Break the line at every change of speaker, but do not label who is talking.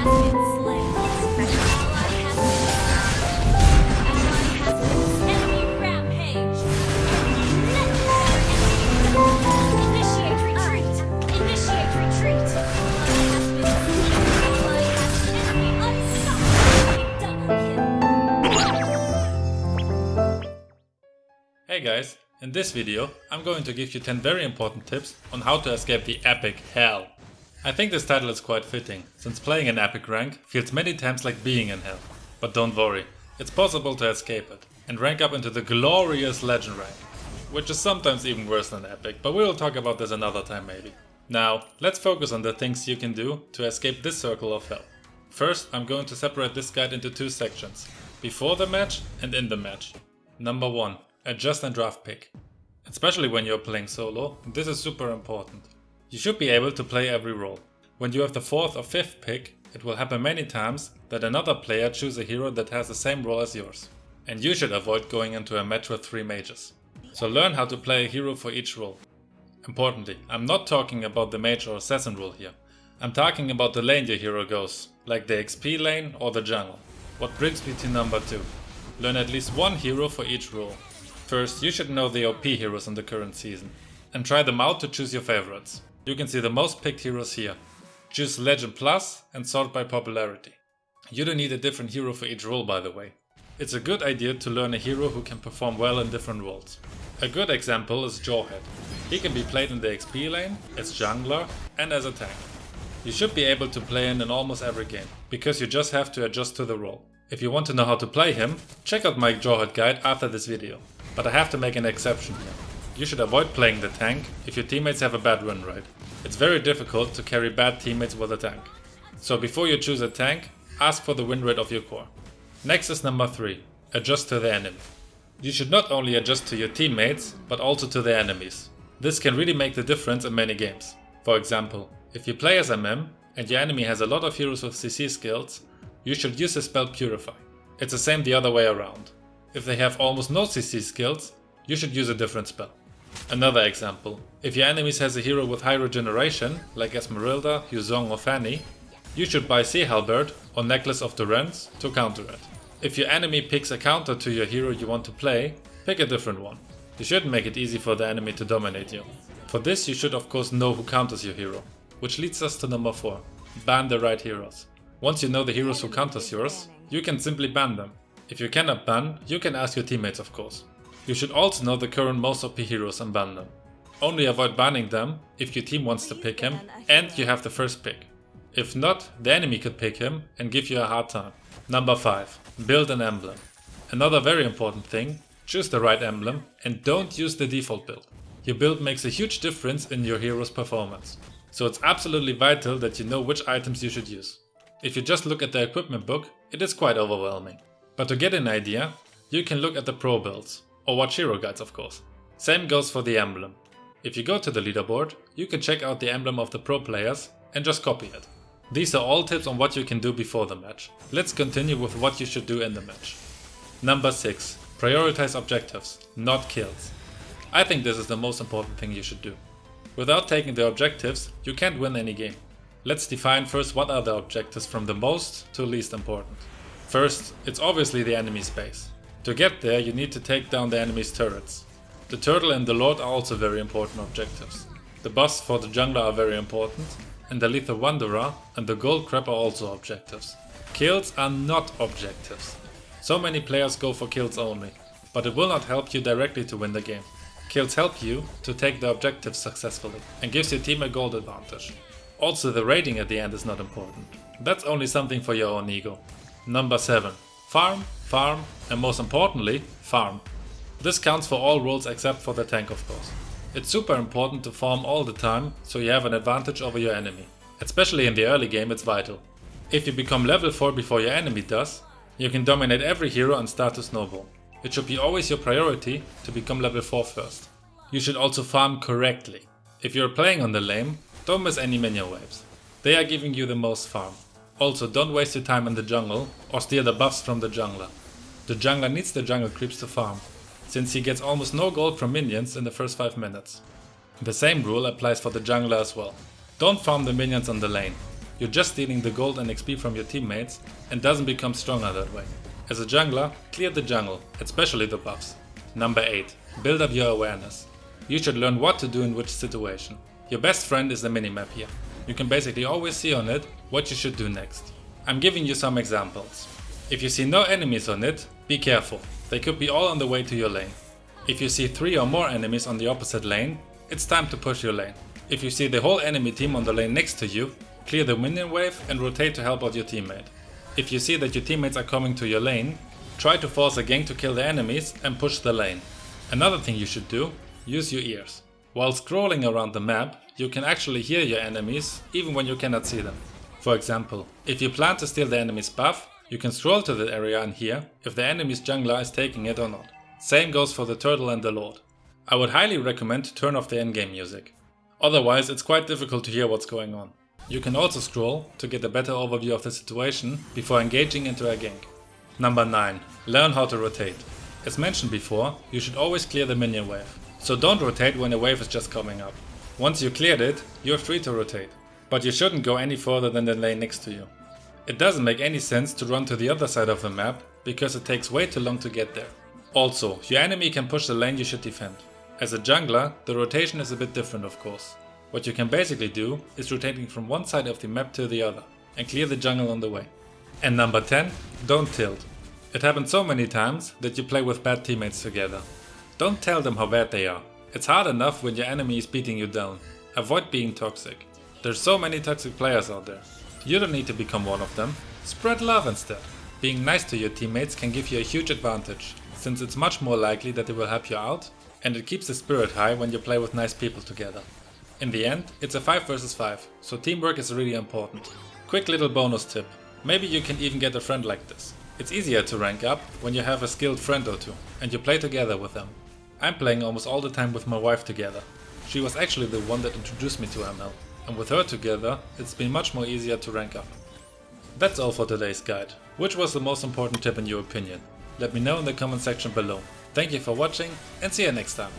Hey guys, in this video I'm going to give you 10 very important tips on how to escape the epic hell. I think this title is quite fitting, since playing an epic rank feels many times like being in hell. But don't worry, it's possible to escape it and rank up into the glorious legend rank, which is sometimes even worse than epic, but we will talk about this another time maybe. Now, let's focus on the things you can do to escape this circle of hell. First, I'm going to separate this guide into two sections, before the match and in the match. Number 1. Adjust and draft pick. Especially when you're playing solo, this is super important. You should be able to play every role. When you have the fourth or fifth pick, it will happen many times that another player choose a hero that has the same role as yours. And you should avoid going into a match with three mages. So learn how to play a hero for each role. Importantly, I'm not talking about the mage or assassin role here. I'm talking about the lane your hero goes, like the XP lane or the jungle. What brings me to number 2. Learn at least one hero for each role. First, you should know the OP heroes in the current season, and try them out to choose your favorites. You can see the most picked heroes here. Choose Legend Plus and sort by popularity. You don't need a different hero for each role by the way. It's a good idea to learn a hero who can perform well in different roles. A good example is Jawhead. He can be played in the XP lane, as jungler and as a tank. You should be able to play him in almost every game, because you just have to adjust to the role. If you want to know how to play him, check out my Jawhead guide after this video. But I have to make an exception here. You should avoid playing the tank if your teammates have a bad win rate. It's very difficult to carry bad teammates with a tank. So before you choose a tank, ask for the win rate of your core. Next is number 3. Adjust to the enemy. You should not only adjust to your teammates, but also to the enemies. This can really make the difference in many games. For example, if you play as MM and your enemy has a lot of heroes with CC skills, you should use the spell Purify. It's the same the other way around. If they have almost no CC skills, you should use a different spell. Another example, if your enemies has a hero with high regeneration, like Esmeralda, Yu Zhong or Fanny, you should buy Sea Halberd or Necklace of the Durance to counter it. If your enemy picks a counter to your hero you want to play, pick a different one. You shouldn't make it easy for the enemy to dominate you. For this you should of course know who counters your hero. Which leads us to number 4. Ban the right heroes. Once you know the heroes who counters yours, you can simply ban them. If you cannot ban, you can ask your teammates of course. You should also know the current most OP heroes and ban them. Only avoid banning them if your team wants to pick him and you have the first pick. If not, the enemy could pick him and give you a hard time. Number 5. Build an emblem. Another very important thing, choose the right emblem and don't use the default build. Your build makes a huge difference in your hero's performance. So it's absolutely vital that you know which items you should use. If you just look at the equipment book, it is quite overwhelming. But to get an idea, you can look at the pro builds, or watch hero guides of course. Same goes for the emblem. If you go to the leaderboard, you can check out the emblem of the pro players and just copy it. These are all tips on what you can do before the match. Let's continue with what you should do in the match. Number 6. Prioritize objectives, not kills. I think this is the most important thing you should do. Without taking the objectives, you can't win any game. Let's define first what are the objectives from the most to least important. First, it's obviously the enemy space. To get there you need to take down the enemy's turrets. The turtle and the lord are also very important objectives. The boss for the jungler are very important, and the Lithowanderer and the gold crab are also objectives. Kills are not objectives. So many players go for kills only, but it will not help you directly to win the game. Kills help you to take the objectives successfully and gives your team a gold advantage. Also the rating at the end is not important. That's only something for your own ego. Number 7. Farm, farm and most importantly, farm. This counts for all roles except for the tank of course. It's super important to farm all the time so you have an advantage over your enemy. Especially in the early game it's vital. If you become level 4 before your enemy does, you can dominate every hero and start to snowball. It should be always your priority to become level 4 first. You should also farm correctly. If you're playing on the lane, don't miss any minion waves. They are giving you the most farm. Also don't waste your time in the jungle or steal the buffs from the jungler. The jungler needs the jungle creeps to farm, since he gets almost no gold from minions in the first 5 minutes. The same rule applies for the jungler as well. Don't farm the minions on the lane. you're just stealing the gold and XP from your teammates and doesn't become stronger that way. As a jungler, clear the jungle, especially the buffs. Number 8. Build up your awareness. You should learn what to do in which situation. Your best friend is the minimap here. You can basically always see on it what you should do next. I'm giving you some examples. If you see no enemies on it, be careful. They could be all on the way to your lane. If you see 3 or more enemies on the opposite lane, it's time to push your lane. If you see the whole enemy team on the lane next to you, clear the minion wave and rotate to help out your teammate. If you see that your teammates are coming to your lane, try to force a gank to kill the enemies and push the lane. Another thing you should do, use your ears. While scrolling around the map, you can actually hear your enemies even when you cannot see them. For example, if you plan to steal the enemy's buff, you can scroll to the area and hear if the enemy's jungler is taking it or not. Same goes for the turtle and the lord. I would highly recommend to turn off the endgame music. Otherwise it's quite difficult to hear what's going on. You can also scroll to get a better overview of the situation before engaging into a gank. Number 9. Learn how to rotate. As mentioned before, you should always clear the minion wave. So don't rotate when a wave is just coming up. Once you cleared it, you're free to rotate. But you shouldn't go any further than the lane next to you. It doesn't make any sense to run to the other side of the map, because it takes way too long to get there. Also, your enemy can push the lane you should defend. As a jungler, the rotation is a bit different of course. What you can basically do is rotating from one side of the map to the other and clear the jungle on the way. And number 10, don't tilt. It happens so many times that you play with bad teammates together. Don't tell them how bad they are. It's hard enough when your enemy is beating you down. Avoid being toxic. There's so many toxic players out there. You don't need to become one of them. Spread love instead. Being nice to your teammates can give you a huge advantage, since it's much more likely that they will help you out and it keeps the spirit high when you play with nice people together. In the end, it's a 5 vs 5, so teamwork is really important. Quick little bonus tip, maybe you can even get a friend like this. It's easier to rank up when you have a skilled friend or two and you play together with them. I'm playing almost all the time with my wife together. She was actually the one that introduced me to ML, and with her together it's been much more easier to rank up. That's all for today's guide. Which was the most important tip in your opinion? Let me know in the comment section below. Thank you for watching and see you next time.